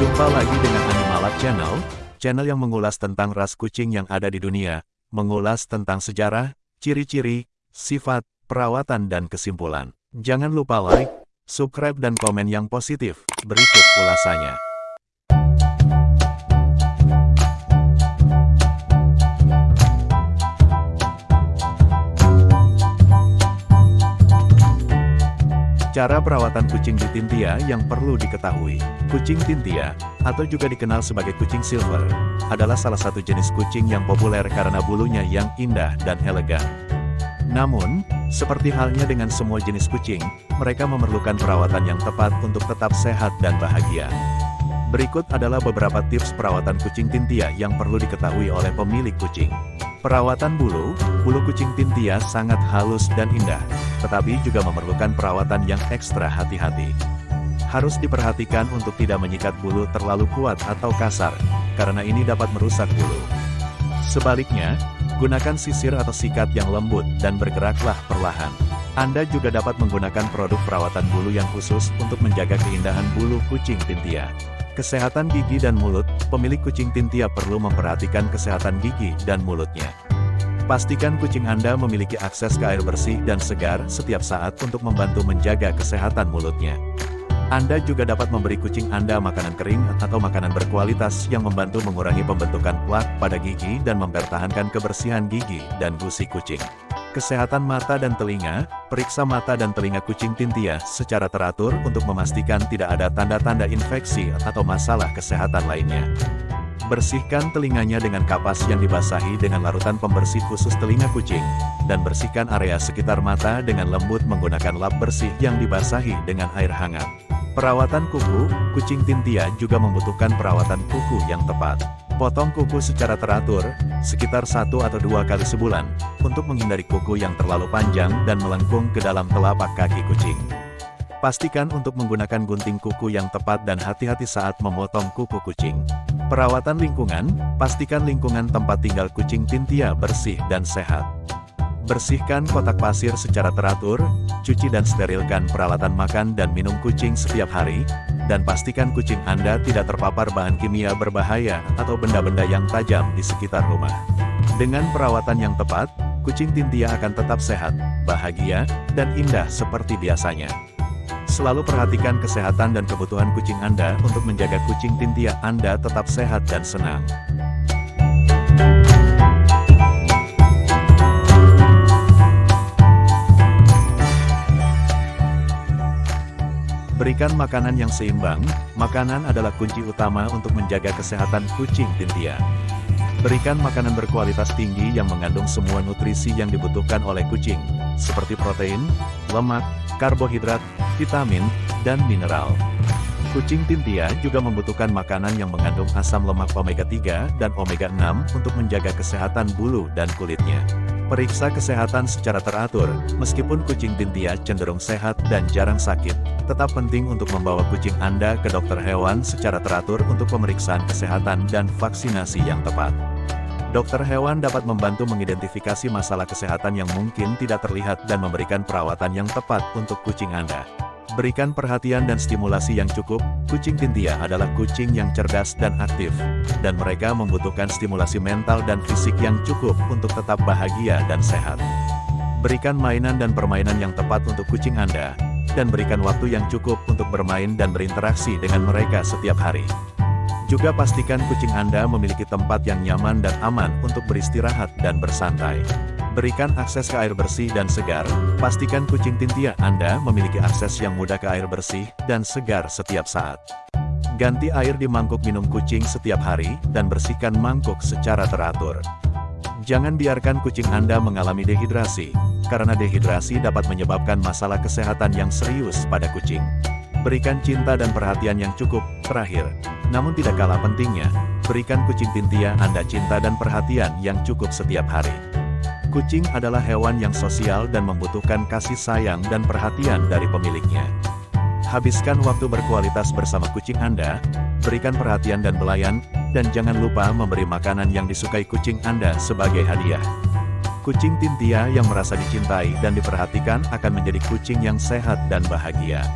Jumpa lagi dengan Animalab Channel, channel yang mengulas tentang ras kucing yang ada di dunia, mengulas tentang sejarah, ciri-ciri, sifat, perawatan dan kesimpulan. Jangan lupa like, subscribe dan komen yang positif. Berikut ulasannya. Cara perawatan kucing di Tintia yang perlu diketahui. Kucing Tintia, atau juga dikenal sebagai kucing silver, adalah salah satu jenis kucing yang populer karena bulunya yang indah dan elegan. Namun, seperti halnya dengan semua jenis kucing, mereka memerlukan perawatan yang tepat untuk tetap sehat dan bahagia. Berikut adalah beberapa tips perawatan kucing Tintia yang perlu diketahui oleh pemilik kucing. Perawatan bulu, bulu kucing Tintia sangat halus dan indah, tetapi juga memerlukan perawatan yang ekstra hati-hati. Harus diperhatikan untuk tidak menyikat bulu terlalu kuat atau kasar, karena ini dapat merusak bulu. Sebaliknya, gunakan sisir atau sikat yang lembut dan bergeraklah perlahan. Anda juga dapat menggunakan produk perawatan bulu yang khusus untuk menjaga keindahan bulu kucing Tintia. Kesehatan gigi dan mulut, pemilik kucing Tintia perlu memperhatikan kesehatan gigi dan mulutnya. Pastikan kucing Anda memiliki akses ke air bersih dan segar setiap saat untuk membantu menjaga kesehatan mulutnya. Anda juga dapat memberi kucing Anda makanan kering atau makanan berkualitas yang membantu mengurangi pembentukan plak pada gigi dan mempertahankan kebersihan gigi dan gusi kucing. Kesehatan mata dan telinga, periksa mata dan telinga kucing Tintia secara teratur untuk memastikan tidak ada tanda-tanda infeksi atau masalah kesehatan lainnya. Bersihkan telinganya dengan kapas yang dibasahi dengan larutan pembersih khusus telinga kucing, dan bersihkan area sekitar mata dengan lembut menggunakan lap bersih yang dibasahi dengan air hangat. Perawatan kuku, kucing Tintia juga membutuhkan perawatan kuku yang tepat. Potong kuku secara teratur, sekitar satu atau dua kali sebulan, untuk menghindari kuku yang terlalu panjang dan melengkung ke dalam telapak kaki kucing. Pastikan untuk menggunakan gunting kuku yang tepat dan hati-hati saat memotong kuku kucing. Perawatan lingkungan, pastikan lingkungan tempat tinggal kucing Tintia bersih dan sehat. Bersihkan kotak pasir secara teratur, cuci dan sterilkan peralatan makan dan minum kucing setiap hari, dan pastikan kucing Anda tidak terpapar bahan kimia berbahaya atau benda-benda yang tajam di sekitar rumah. Dengan perawatan yang tepat, kucing Tintia akan tetap sehat, bahagia, dan indah seperti biasanya. Selalu perhatikan kesehatan dan kebutuhan kucing Anda untuk menjaga kucing Tintia Anda tetap sehat dan senang. Berikan makanan yang seimbang, makanan adalah kunci utama untuk menjaga kesehatan kucing Tintia. Berikan makanan berkualitas tinggi yang mengandung semua nutrisi yang dibutuhkan oleh kucing, seperti protein, lemak, karbohidrat, vitamin, dan mineral. Kucing Tintia juga membutuhkan makanan yang mengandung asam lemak omega-3 dan omega-6 untuk menjaga kesehatan bulu dan kulitnya. Periksa kesehatan secara teratur, meskipun kucing Tintia cenderung sehat dan jarang sakit, tetap penting untuk membawa kucing Anda ke dokter hewan secara teratur untuk pemeriksaan kesehatan dan vaksinasi yang tepat. Dokter hewan dapat membantu mengidentifikasi masalah kesehatan yang mungkin tidak terlihat dan memberikan perawatan yang tepat untuk kucing Anda. Berikan perhatian dan stimulasi yang cukup, kucing Tintia adalah kucing yang cerdas dan aktif, dan mereka membutuhkan stimulasi mental dan fisik yang cukup untuk tetap bahagia dan sehat. Berikan mainan dan permainan yang tepat untuk kucing Anda, dan berikan waktu yang cukup untuk bermain dan berinteraksi dengan mereka setiap hari. Juga pastikan kucing Anda memiliki tempat yang nyaman dan aman untuk beristirahat dan bersantai. Berikan akses ke air bersih dan segar, pastikan kucing Tintia Anda memiliki akses yang mudah ke air bersih dan segar setiap saat. Ganti air di mangkuk minum kucing setiap hari, dan bersihkan mangkuk secara teratur. Jangan biarkan kucing Anda mengalami dehidrasi, karena dehidrasi dapat menyebabkan masalah kesehatan yang serius pada kucing. Berikan cinta dan perhatian yang cukup, terakhir, namun tidak kalah pentingnya, berikan kucing Tintia Anda cinta dan perhatian yang cukup setiap hari. Kucing adalah hewan yang sosial dan membutuhkan kasih sayang dan perhatian dari pemiliknya. Habiskan waktu berkualitas bersama kucing Anda, berikan perhatian dan belayan, dan jangan lupa memberi makanan yang disukai kucing Anda sebagai hadiah. Kucing Tintia yang merasa dicintai dan diperhatikan akan menjadi kucing yang sehat dan bahagia.